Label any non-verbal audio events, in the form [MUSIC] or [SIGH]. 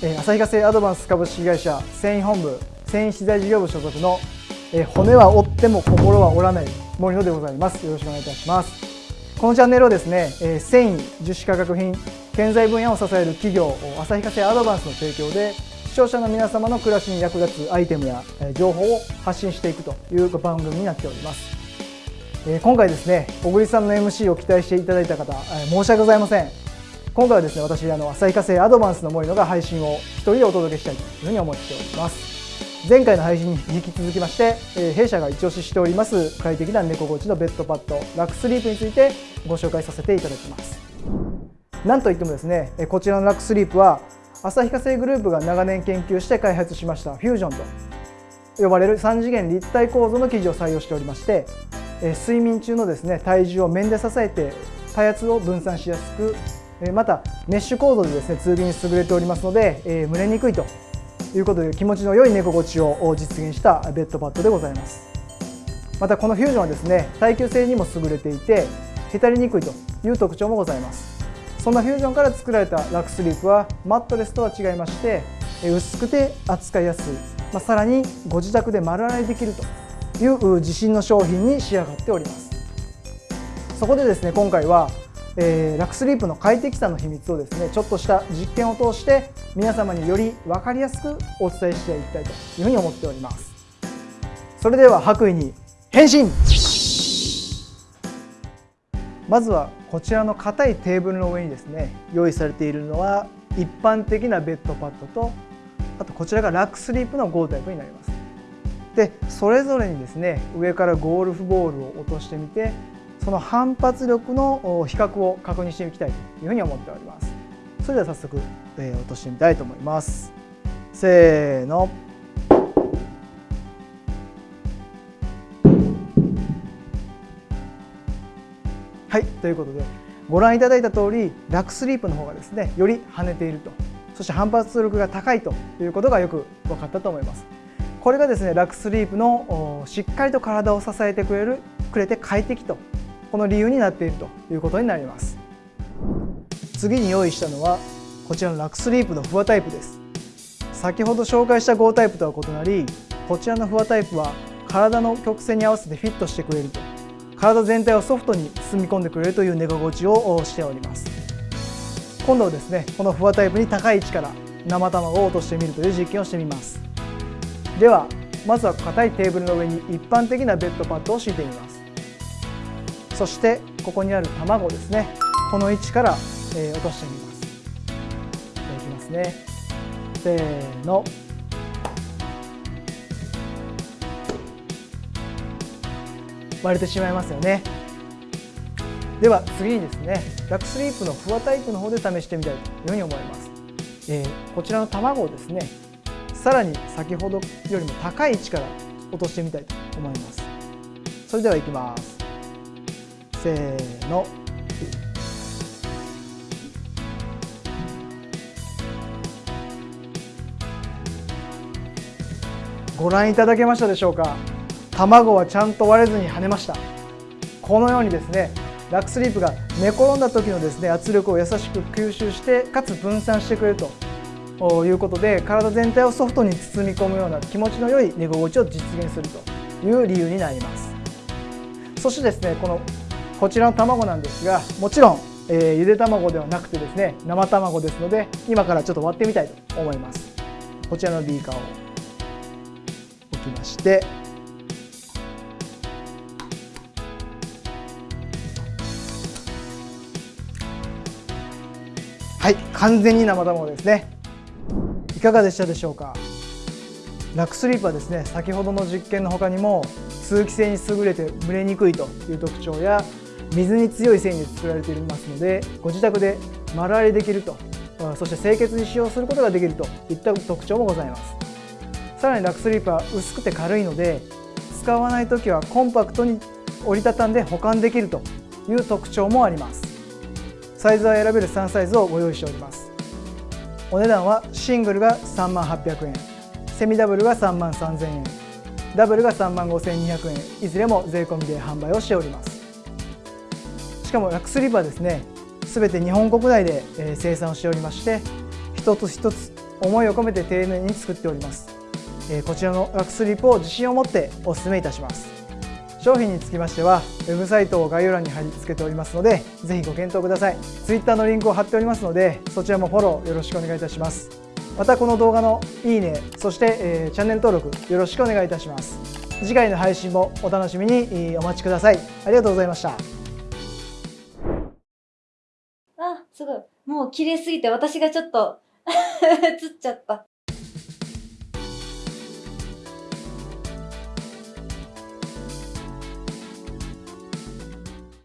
旭化成アドバンス株式会社繊維本部繊維資材事業部所属の骨は折っても心は折らない森野でございます。よろしくお願いいたします。このチャンネルはですね繊維樹脂化学品建材分野を支える企業旭化成アドバンスの提供で視聴者の皆様の暮らしに役立つアイテムや情報を発信していくという番組になっております。今回ですね小栗さんの MC を期待していただいた方申し訳ございません。今回はですね私あの旭化成アドバンスの森野が配信を一人でお届けしたいというふうに思っております。前回の配信に引き続きまして、え弊社が一押ししております快適な猫心地のベッドパッドラックスリープについてご紹介させていただきます。なんといってもですねこちらのラックスリープは旭化成グループが長年研究して開発しましたフュージョンと呼ばれる3次元立体構造の生地を採用しておりまして睡眠中のですね体重を面で支えて体圧を分散しやすくまたメッシュ構造でですね通気に優れておりますので、え、蒸れにくいということで気持ちの良い寝心地を実現したベッドパッドでございます。またこのフュージョンはですね耐久性にも優れていてへたりにくいという特徴もございます。そんなフュージョンから作られたラックスリープはマットレスとは違いまして薄くて扱いやすい、まあ、さらにご自宅で丸洗いできるという自信の商品に仕上がっております。そこでですね今回はえー、ラクスリープの快適さの秘密をですねちょっとした実験を通して皆様により分かりやすくお伝えしていきたいというふうに思っております。それでは白衣に変身。まずはこちらの硬いテーブルの上にですね用意されているのは一般的なベッドパッドとあとこちらがラックスリープのゴータイプになります。でそれぞれにですね上からゴルフボールを落としてみてその反発力の比較を確認していきたいというふうに思っております。それでは早速、えー、落としてみたいと思います。せーの。はいということでご覧いただいた通りラックスリープの方がですねより跳ねていると。そして反発力が高いということがよく分かったと思います。これがですねラックスリープのしっかりと体を支えてくれるくれて快適とこの理由になっているということになります。次に用意したのはこちらのラックスリープのフワタイプです。先ほど紹介した5タイプとは異なりこちらのフワタイプは体の曲線に合わせてフィットしてくれると。体全体をソフトに包み込んでくれるという寝心地をしております。今度はですねこのフワタイプに高い位置から生卵を落としてみるという実験をしてみます。ではまずは硬いテーブルの上に一般的なベッドパッドを敷いてみます。そしてここにある卵ですね。この位置から、えー、落としてみます。じゃいきますね。せーの。割れてしまいますよね。では次にですねラックスリープのフワタイプの方で試してみたいというふうに思います、えー、こちらの卵をですねさらに先ほどよりも高い位置から落としてみたいと思います。それではいきます。せーの。ご覧いただけましたでしょうか？卵はちゃんと割れずに跳ねました。このようにですねラックスリープが寝転んだ時のですね圧力を優しく吸収してかつ分散してくれると。いうことで体全体をソフトに包み込むような気持ちの良い寝心地を実現するという理由になります。そしてですねこのこちらの卵なんですがもちろん、えー、ゆで卵ではなくてですね生卵ですので今からちょっと割ってみたいと思います。こちらのビーカーを置きましてはい完全に生卵ですね。いかがでしたでしょうか？ラックスリープはですね。先ほどの実験の他にも通気性に優れて蒸れにくいという特徴や水に強い繊維で作られていますのでご自宅で丸洗いできるとそして清潔に使用することができるといった特徴もございます。さらにラックスリープは薄くて軽いので使わない時はコンパクトに折りたたんで保管できるという特徴もあります。サイズは選べる3サイズをご用意しております。お値段はシングルが3万800円セミダブルが3万3000円ダブルが3万5200円いずれも税込みで販売をしております。しかもラックスリーブはですね。全て日本国内で生産をしておりまして一つ一つ思いを込めて丁寧に作っております、こちらのラックスリップを自信を持ってお勧めいたします。商品につきましてはウェブサイトを概要欄に貼り付けておりますのでぜひご検討ください。Twitter のリンクを貼っておりますのでそちらもフォローよろしくお願いいたします。またこの動画のいいねそして、えーチャンネル登録よろしくお願いいたします。次回の配信もお楽しみにお待ちください。ありがとうございました。もう綺麗すぎて私がちょっと [LAUGHS] 映っちゃった。